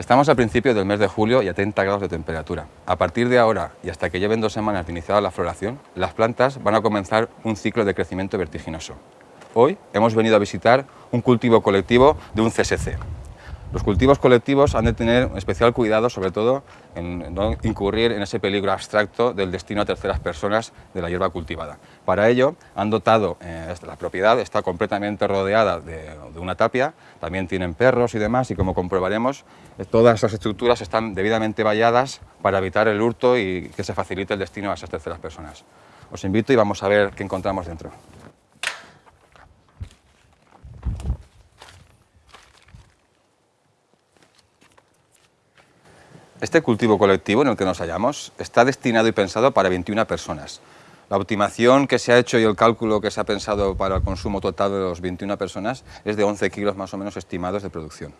Estamos al principio del mes de julio y a 30 grados de temperatura. A partir de ahora y hasta que lleven dos semanas de iniciada la floración, las plantas van a comenzar un ciclo de crecimiento vertiginoso. Hoy hemos venido a visitar un cultivo colectivo de un CSC, los cultivos colectivos han de tener especial cuidado, sobre todo, en no incurrir en ese peligro abstracto del destino a terceras personas de la hierba cultivada. Para ello, han dotado, eh, la propiedad está completamente rodeada de, una tapia, también tienen perros y demás, y como comprobaremos, eh, todas esas estructuras están debidamente valladas para evitar el hurto y que se facilite el destino a esas terceras personas. Os invito y vamos a ver qué encontramos dentro. Este cultivo colectivo en el que nos hallamos está destinado y pensado para 21 personas. La optimación que se ha hecho y el cálculo que se ha pensado para el consumo total de los 21 personas es de 11 kilos más o menos estimados de producción.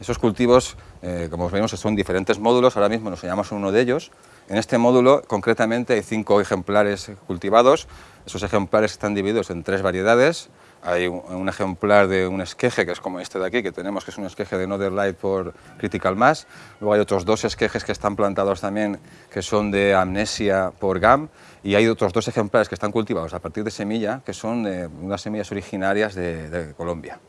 Esos cultivos, eh, como vemos, son diferentes módulos, ahora mismo nos hallamos en uno de ellos. En este módulo, concretamente, hay cinco ejemplares cultivados. Esos ejemplares están divididos en tres variedades, hay un, ejemplar de un esqueje, que es como este de aquí, que tenemos, que es un esqueje de Northern Light por Critical Mass. Luego hay otros dos esquejes que están plantados también, que son de Amnesia por GAM. Y hay otros dos ejemplares que están cultivados a partir de semilla, que son unas semillas originarias de Colombia.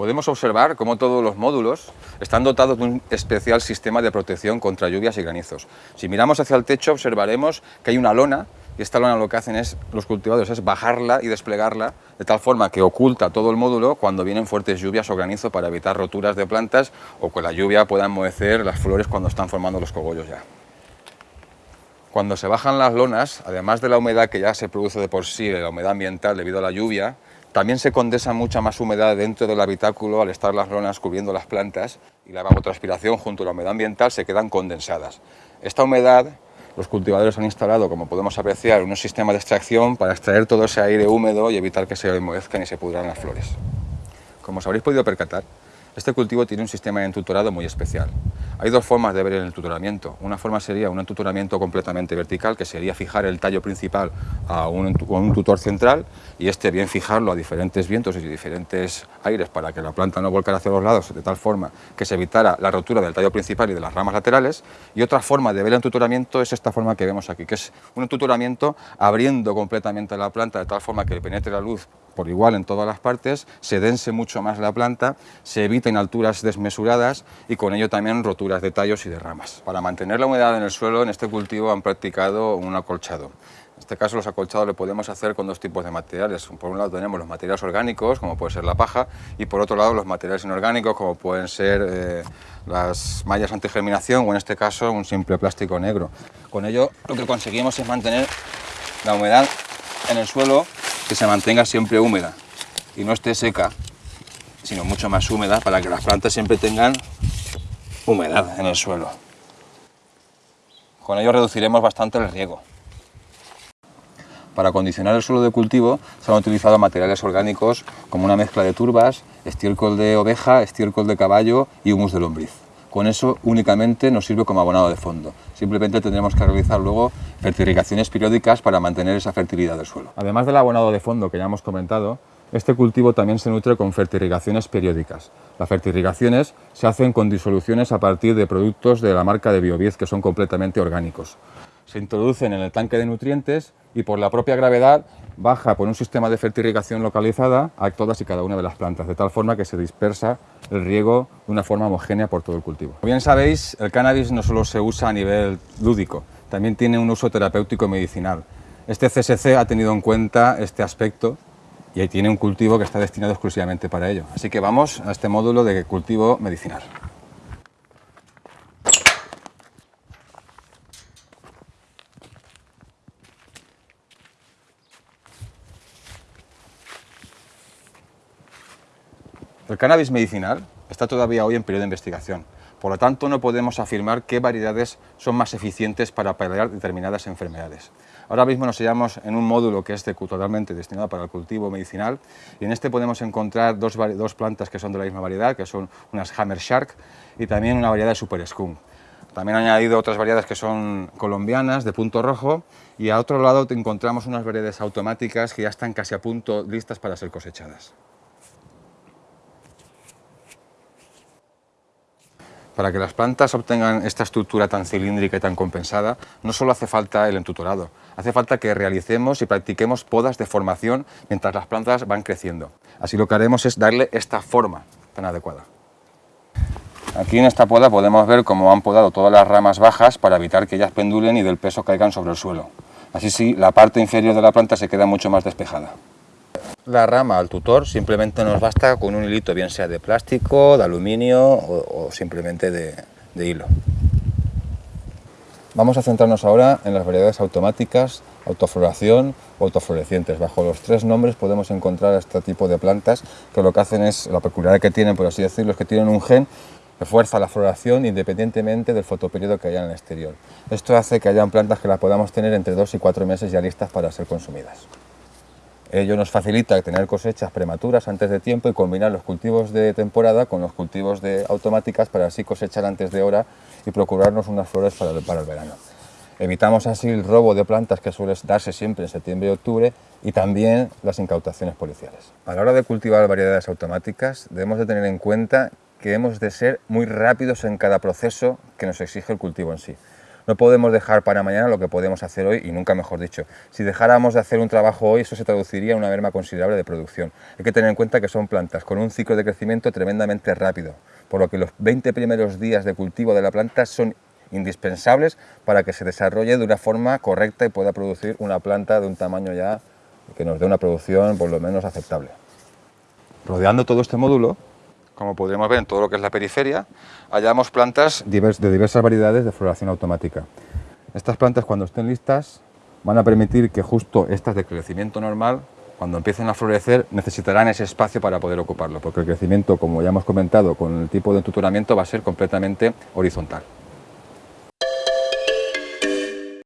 Podemos observar cómo todos los módulos están dotados de un especial sistema de protección contra lluvias y granizos. Si miramos hacia el techo observaremos que hay una lona y esta lona lo que hacen es, los cultivadores es bajarla y desplegarla de tal forma que oculta todo el módulo cuando vienen fuertes lluvias o granizo para evitar roturas de plantas o que la lluvia pueda enmohecer las flores cuando están formando los cogollos ya. Cuando se bajan las lonas, además de la humedad que ya se produce de por sí, la humedad ambiental debido a la lluvia, también se condensa mucha más humedad dentro del habitáculo al estar las lonas cubriendo las plantas y la evapotranspiración junto a la humedad ambiental se quedan condensadas. Esta humedad los cultivadores han instalado, como podemos apreciar, un sistema de extracción para extraer todo ese aire húmedo y evitar que se enmohezcan y se pudran las flores. Como os habréis podido percatar, este cultivo tiene un sistema de entutorado muy especial. Hay dos formas de ver el entutoramiento. Una forma sería un entutoramiento completamente vertical, que sería fijar el tallo principal a un, tutor central y este bien fijarlo a diferentes vientos y diferentes aires para que la planta no volcara hacia los lados de tal forma que se evitara la rotura del tallo principal y de las ramas laterales. Y otra forma de ver el entutoramiento es esta forma que vemos aquí, que es un entutoramiento abriendo completamente la planta de tal forma que penetre la luz por igual en todas las partes, se dense mucho más la planta, se eviten alturas desmesuradas y con ello también roturas de tallos y de ramas. Para mantener la humedad en el suelo, en este cultivo han practicado un acolchado. En este caso los acolchados le podemos hacer con dos tipos de materiales. Por un lado tenemos los materiales orgánicos, como puede ser la paja, y por otro lado los materiales inorgánicos, como pueden ser eh, las mallas antigerminación o en este caso un simple plástico negro. Con ello lo que conseguimos es mantener la humedad en el suelo que se mantenga siempre húmeda y no esté seca, sino mucho más húmeda para que las plantas siempre tengan humedad en el suelo. Con ello reduciremos bastante el riego. Para acondicionar el suelo de cultivo se han utilizado materiales orgánicos como una mezcla de turbas, estiércol de oveja, estiércol de caballo y humus de lombriz. Con eso únicamente nos sirve como abonado de fondo. Simplemente tendremos que realizar luego fertilizaciones periódicas para mantener esa fertilidad del suelo. Además del abonado de fondo que ya hemos comentado, este cultivo también se nutre con fertirrigaciones periódicas. Las fertirrigaciones se hacen con disoluciones a partir de productos de la marca de Biobiez que son completamente orgánicos. Se introducen en el tanque de nutrientes y por la propia gravedad baja por un sistema de fertirrigación localizada a todas y cada una de las plantas, de tal forma que se dispersa el riego de una forma homogénea por todo el cultivo. Como bien sabéis, el cannabis no solo se usa a nivel lúdico, también tiene un uso terapéutico y medicinal. Este CSC ha tenido en cuenta este aspecto y ahí tiene un cultivo que está destinado exclusivamente para ello. Así que vamos a este módulo de cultivo medicinal. El cannabis medicinal está todavía hoy en periodo de investigación, por lo tanto no podemos afirmar qué variedades son más eficientes para paliar determinadas enfermedades. Ahora mismo nos hallamos en un módulo que es totalmente destinado para el cultivo medicinal y en este podemos encontrar dos, plantas que son de la misma variedad, que son unas Hammer Shark y también una variedad de Super Skunk. También han añadido otras variedades que son colombianas, de punto rojo, y a otro lado encontramos unas variedades automáticas que ya están casi a punto listas para ser cosechadas. Para que las plantas obtengan esta estructura tan cilíndrica y tan compensada, no solo hace falta el entutorado, hace falta que realicemos y practiquemos podas de formación mientras las plantas van creciendo. Así lo que haremos es darle esta forma tan adecuada. Aquí en esta poda podemos ver cómo han podado todas las ramas bajas para evitar que ellas pendulen y del peso caigan sobre el suelo. Así sí, la parte inferior de la planta se queda mucho más despejada. La rama al tutor simplemente nos basta con un hilito, bien sea de plástico, de aluminio o, simplemente de, hilo. Vamos a centrarnos ahora en las variedades automáticas, autofloración o autoflorecientes. Bajo los tres nombres podemos encontrar este tipo de plantas que lo que hacen es, la peculiaridad que tienen, por así decirlo, es que tienen un gen que fuerza la floración independientemente del fotoperiodo que haya en el exterior. Esto hace que hayan plantas que las podamos tener entre dos y cuatro meses ya listas para ser consumidas. Ello nos facilita tener cosechas prematuras antes de tiempo y combinar los cultivos de temporada con los cultivos de automáticas para así cosechar antes de hora y procurarnos unas flores para el, verano. Evitamos así el robo de plantas que suele darse siempre en septiembre y octubre y también las incautaciones policiales. A la hora de cultivar variedades automáticas debemos de tener en cuenta que hemos de ser muy rápidos en cada proceso que nos exige el cultivo en sí. No podemos dejar para mañana lo que podemos hacer hoy y nunca mejor dicho. Si dejáramos de hacer un trabajo hoy, eso se traduciría en una merma considerable de producción. Hay que tener en cuenta que son plantas con un ciclo de crecimiento tremendamente rápido, por lo que los 20 primeros días de cultivo de la planta son indispensables para que se desarrolle de una forma correcta y pueda producir una planta de un tamaño ya que nos dé una producción por lo menos aceptable. Rodeando todo este módulo como podríamos ver en todo lo que es la periferia, hallamos plantas de diversas variedades de floración automática. Estas plantas cuando estén listas van a permitir que justo estas de crecimiento normal, cuando empiecen a florecer, necesitarán ese espacio para poder ocuparlo, porque el crecimiento, como ya hemos comentado, con el tipo de tutoramiento va a ser completamente horizontal.